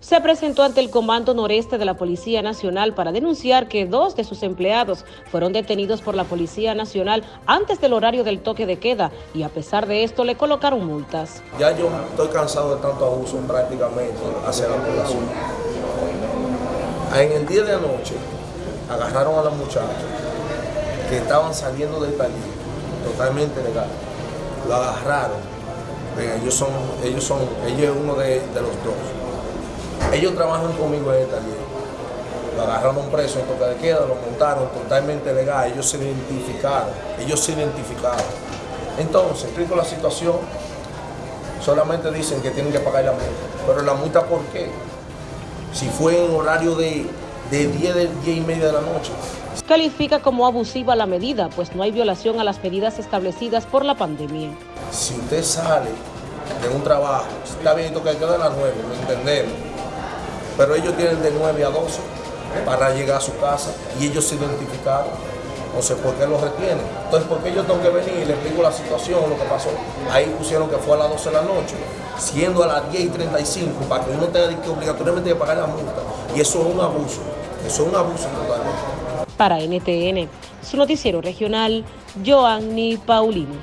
se presentó ante el Comando Noreste de la Policía Nacional para denunciar que dos de sus empleados fueron detenidos por la Policía Nacional antes del horario del toque de queda y a pesar de esto le colocaron multas. Ya yo estoy cansado de tanto abuso prácticamente hacia la población. En el día de anoche agarraron a los muchachos que estaban saliendo del taller totalmente legal. Lo agarraron. Ellos son, ellos son, ellos es uno de los dos. Ellos trabajan conmigo en el taller. Lo agarraron preso en toque de queda, lo montaron totalmente legal. Ellos se identificaron. Ellos se identificaron. Entonces, explico la situación. Solamente dicen que tienen que pagar la multa. Pero la multa, ¿por qué? Si fue en horario de, de 10, de 10 y media de la noche. Califica como abusiva la medida, pues no hay violación a las medidas establecidas por la pandemia. Si usted sale de un trabajo, está bien que queda a las 9, lo entendemos, pero ellos tienen de 9 a 12 para llegar a su casa y ellos se identificaron. No sé por qué lo retienen. Entonces, ¿por qué yo tengo que venir y les digo la situación, lo que pasó? Ahí pusieron que fue a las 12 de la noche, siendo a las 10 y 35, para que uno tenga que obligatoriamente pagar la multa. Y eso es un abuso. Eso es un abuso totalmente. Para NTN, su noticiero regional, Joanny Paulino.